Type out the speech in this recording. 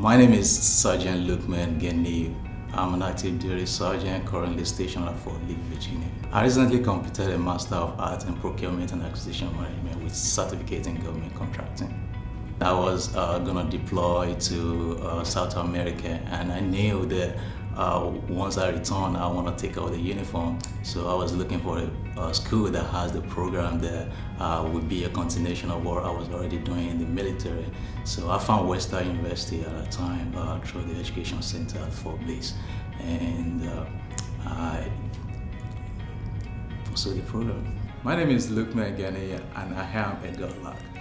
My name is Sergeant Lukman Geni. I'm an active duty sergeant currently stationed at Fort Lee, Virginia. I recently completed a Master of Arts in Procurement and Acquisition Management with certificate in government contracting. I was uh, gonna deploy to uh, South America and I knew that uh, once I return, I want to take out the uniform. So I was looking for a, a school that has the program that uh, would be a continuation of what I was already doing in the military. So I found Webster University at that time uh, through the Education Center at Fort Bliss. And uh, I pursued the program. My name is Luke Megani and I am a Gorlok.